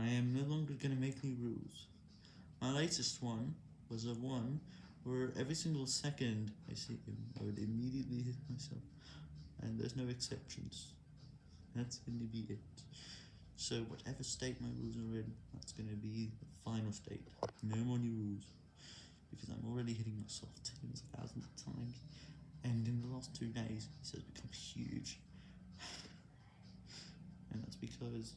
I am no longer going to make new rules. My latest one was a one where every single second I see him, I would immediately hit myself, and there's no exceptions. That's going to be it. So whatever state my rules are in, that's going to be the final state. No more new rules. Because I'm already hitting myself tens of thousands of times, and in the last two days, this has become huge. And that's because